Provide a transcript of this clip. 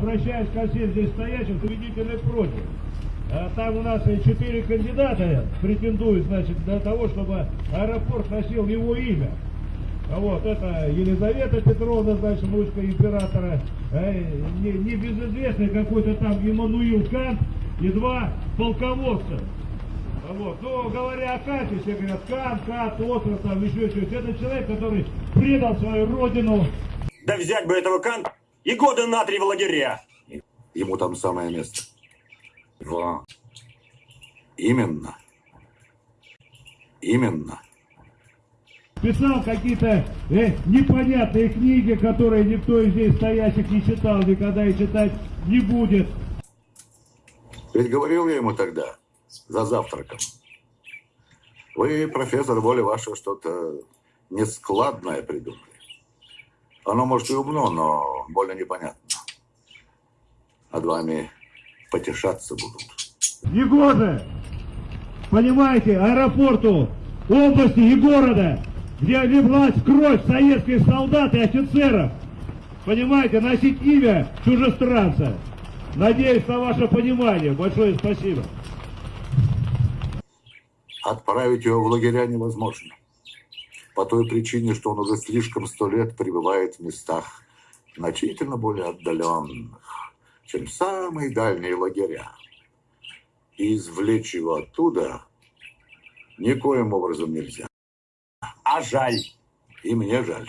обращаясь ко всем здесь стоящим, победительный против. А Там у нас четыре кандидата претендуют, значит, для того, чтобы аэропорт носил его имя. А Вот, это Елизавета Петровна, значит, внучка императора, э, не, небезызвестный какой-то там Иммануил Кант и два полководца. А Вот. Ну, говоря о Канте, все говорят, Кант, Кант, остров, там еще что-то. Это человек, который предал свою родину, Да взять бы этого Канта и годы на три в лагеря. Ему там самое место. Во. Именно. Именно. писал какие-то э, непонятные книги, которые никто из здесь стоящих не читал никогда и читать не будет. Ведь говорил я ему тогда, за завтраком. Вы, профессор, воля вашего что-то нескладное придумали. Оно, может, и умно, но больно непонятно. Над вами потешаться будут. Негоже, понимаете, аэропорту, области и города, где лилась кровь советских солдат и офицеров, понимаете, носить имя чужестранца. Надеюсь на ваше понимание. Большое спасибо. Отправить его в лагеря невозможно. По той причине, что он уже слишком сто лет пребывает в местах значительно более отдаленных, чем самые дальние лагеря. И извлечь его оттуда никоим образом нельзя. А жаль. И мне жаль.